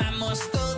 vamos todos.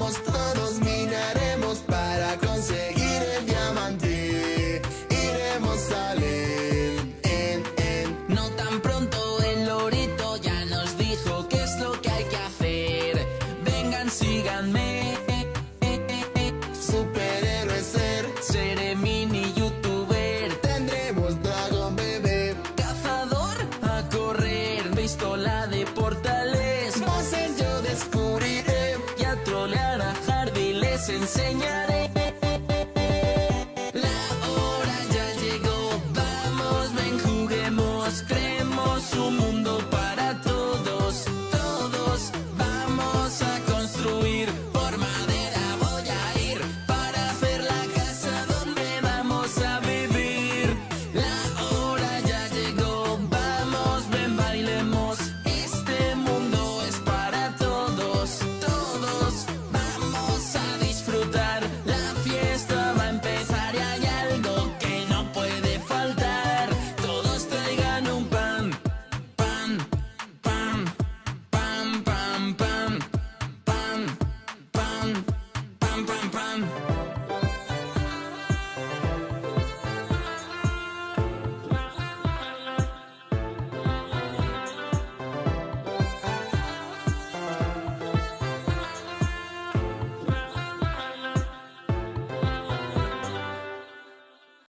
somos todos. Portales. Moses yo descubriré y a trolear a Hardy les enseñaré.